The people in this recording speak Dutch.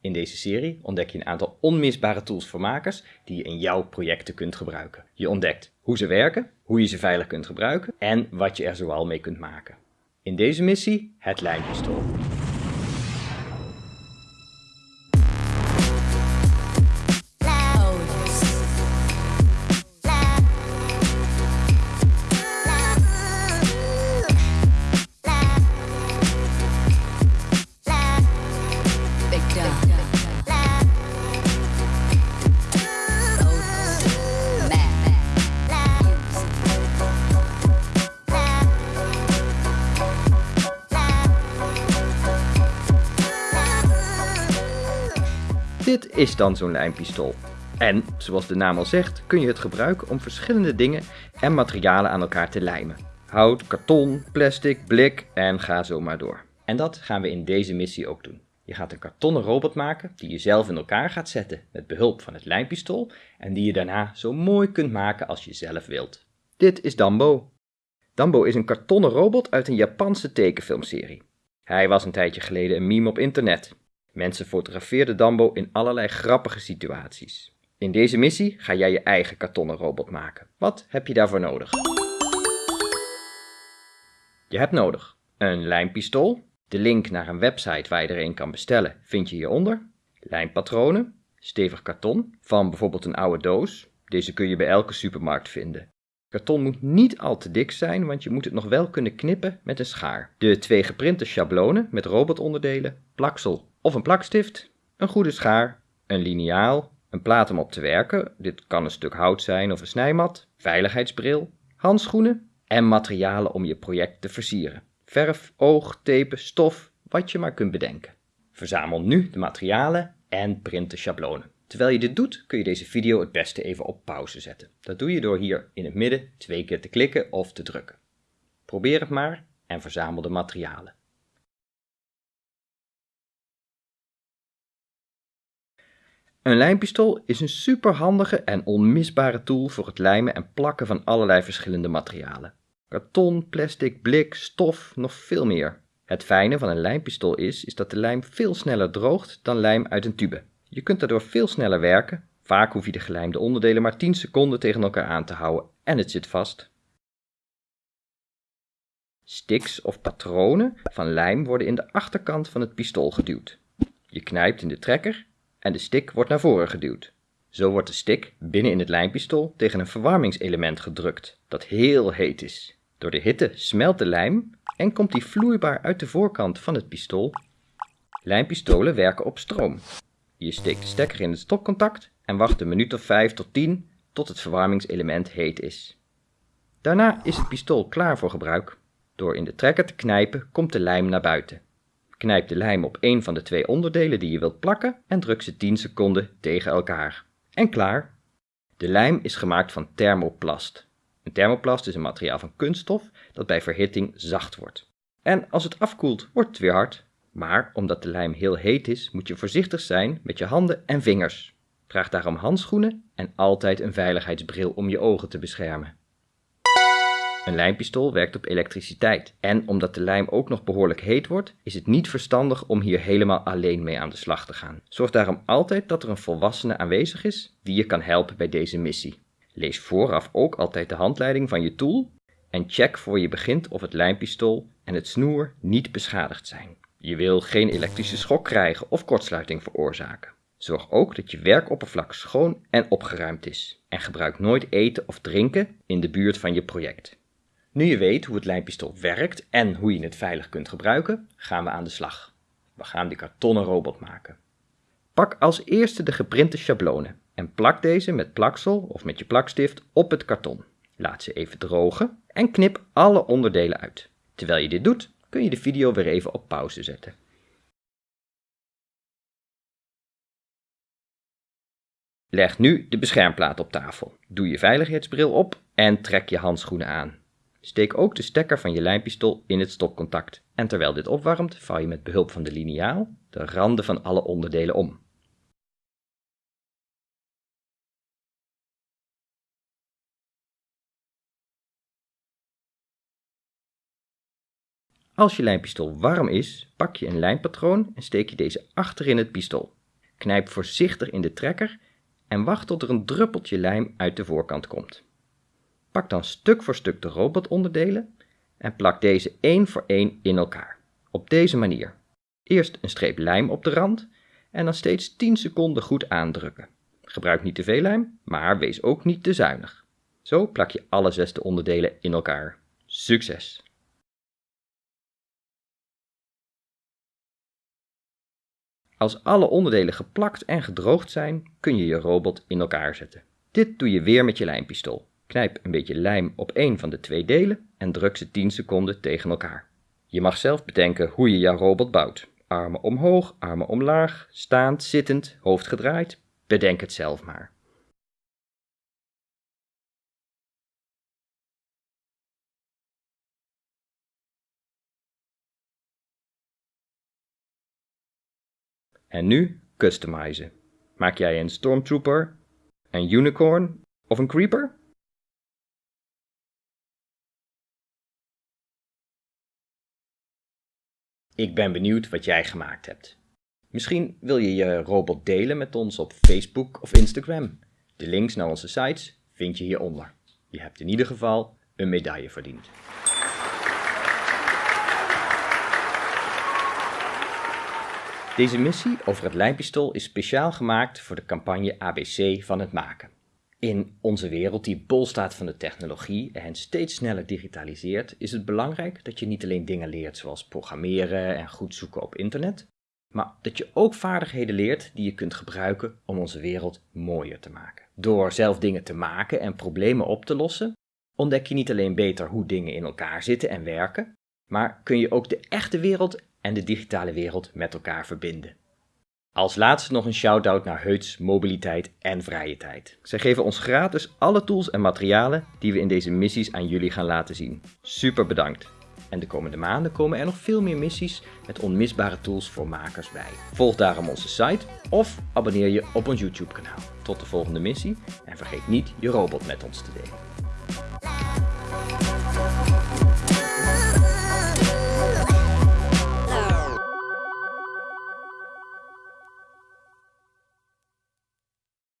In deze serie ontdek je een aantal onmisbare tools voor makers die je in jouw projecten kunt gebruiken. Je ontdekt hoe ze werken, hoe je ze veilig kunt gebruiken en wat je er zoal mee kunt maken. In deze missie het lijnpistool. Dit is dan zo'n lijnpistool. En, zoals de naam al zegt, kun je het gebruiken om verschillende dingen en materialen aan elkaar te lijmen. Hout, karton, plastic, blik en ga zo maar door. En dat gaan we in deze missie ook doen. Je gaat een kartonnen robot maken die je zelf in elkaar gaat zetten met behulp van het lijnpistool en die je daarna zo mooi kunt maken als je zelf wilt. Dit is Dambo. Dambo is een kartonnen robot uit een Japanse tekenfilmserie. Hij was een tijdje geleden een meme op internet. Mensen fotografeerden Dambo in allerlei grappige situaties. In deze missie ga jij je eigen kartonnen robot maken. Wat heb je daarvoor nodig? Je hebt nodig een lijnpistool. De link naar een website waar je er een kan bestellen vind je hieronder. Lijnpatronen, stevig karton van bijvoorbeeld een oude doos. Deze kun je bij elke supermarkt vinden. Karton moet niet al te dik zijn, want je moet het nog wel kunnen knippen met een schaar. De twee geprinte schablonen met robotonderdelen, plaksel of een plakstift, een goede schaar, een liniaal, een plaat om op te werken, dit kan een stuk hout zijn of een snijmat, veiligheidsbril, handschoenen en materialen om je project te versieren. Verf, oog, tape, stof, wat je maar kunt bedenken. Verzamel nu de materialen en print de schablonen. Terwijl je dit doet, kun je deze video het beste even op pauze zetten. Dat doe je door hier in het midden twee keer te klikken of te drukken. Probeer het maar en verzamel de materialen. Een lijmpistool is een superhandige en onmisbare tool voor het lijmen en plakken van allerlei verschillende materialen. Karton, plastic, blik, stof, nog veel meer. Het fijne van een lijmpistool is, is dat de lijm veel sneller droogt dan lijm uit een tube. Je kunt daardoor veel sneller werken, vaak hoef je de gelijmde onderdelen maar 10 seconden tegen elkaar aan te houden en het zit vast. Sticks of patronen van lijm worden in de achterkant van het pistool geduwd. Je knijpt in de trekker en de stick wordt naar voren geduwd. Zo wordt de stick binnen in het lijmpistool tegen een verwarmingselement gedrukt dat heel heet is. Door de hitte smelt de lijm en komt die vloeibaar uit de voorkant van het pistool. Lijmpistolen werken op stroom. Je steekt de stekker in het stopcontact en wacht een minuut of 5 tot 10 tot het verwarmingselement heet is. Daarna is het pistool klaar voor gebruik. Door in de trekker te knijpen komt de lijm naar buiten. Knijp de lijm op een van de twee onderdelen die je wilt plakken en druk ze 10 seconden tegen elkaar. En klaar! De lijm is gemaakt van thermoplast. Een thermoplast is een materiaal van kunststof dat bij verhitting zacht wordt. En als het afkoelt, wordt het weer hard. Maar omdat de lijm heel heet is, moet je voorzichtig zijn met je handen en vingers. Draag daarom handschoenen en altijd een veiligheidsbril om je ogen te beschermen. Een lijmpistool werkt op elektriciteit. En omdat de lijm ook nog behoorlijk heet wordt, is het niet verstandig om hier helemaal alleen mee aan de slag te gaan. Zorg daarom altijd dat er een volwassene aanwezig is die je kan helpen bij deze missie. Lees vooraf ook altijd de handleiding van je tool en check voor je begint of het lijmpistool en het snoer niet beschadigd zijn. Je wil geen elektrische schok krijgen of kortsluiting veroorzaken. Zorg ook dat je werkoppervlak schoon en opgeruimd is. En gebruik nooit eten of drinken in de buurt van je project. Nu je weet hoe het lijnpistool werkt en hoe je het veilig kunt gebruiken, gaan we aan de slag. We gaan de kartonnen robot maken. Pak als eerste de geprinte schablonen en plak deze met plaksel of met je plakstift op het karton. Laat ze even drogen en knip alle onderdelen uit. Terwijl je dit doet, kun je de video weer even op pauze zetten. Leg nu de beschermplaat op tafel. Doe je veiligheidsbril op en trek je handschoenen aan. Steek ook de stekker van je lijmpistool in het stopcontact en terwijl dit opwarmt vouw je met behulp van de liniaal de randen van alle onderdelen om. Als je lijmpistool warm is, pak je een lijmpatroon en steek je deze achter in het pistool. Knijp voorzichtig in de trekker en wacht tot er een druppeltje lijm uit de voorkant komt. Pak dan stuk voor stuk de robotonderdelen en plak deze één voor één in elkaar. Op deze manier. Eerst een streep lijm op de rand en dan steeds 10 seconden goed aandrukken. Gebruik niet te veel lijm, maar wees ook niet te zuinig. Zo plak je alle zesde onderdelen in elkaar. Succes! Als alle onderdelen geplakt en gedroogd zijn, kun je je robot in elkaar zetten. Dit doe je weer met je lijmpistool. Knijp een beetje lijm op één van de twee delen en druk ze 10 seconden tegen elkaar. Je mag zelf bedenken hoe je jouw robot bouwt. Armen omhoog, armen omlaag, staand, zittend, hoofd gedraaid. Bedenk het zelf maar. En nu customizen. Maak jij een Stormtrooper, een Unicorn of een Creeper? Ik ben benieuwd wat jij gemaakt hebt. Misschien wil je je robot delen met ons op Facebook of Instagram. De links naar onze sites vind je hieronder. Je hebt in ieder geval een medaille verdiend. Deze missie over het lijnpistool is speciaal gemaakt voor de campagne ABC van het maken. In onze wereld die bol staat van de technologie en steeds sneller digitaliseert, is het belangrijk dat je niet alleen dingen leert zoals programmeren en goed zoeken op internet, maar dat je ook vaardigheden leert die je kunt gebruiken om onze wereld mooier te maken. Door zelf dingen te maken en problemen op te lossen, ontdek je niet alleen beter hoe dingen in elkaar zitten en werken, maar kun je ook de echte wereld en de digitale wereld met elkaar verbinden. Als laatste nog een shout-out naar Heuts Mobiliteit en Vrije Tijd. Zij geven ons gratis alle tools en materialen die we in deze missies aan jullie gaan laten zien. Super bedankt! En de komende maanden komen er nog veel meer missies met onmisbare tools voor makers bij. Volg daarom onze site of abonneer je op ons YouTube kanaal. Tot de volgende missie en vergeet niet je robot met ons te delen.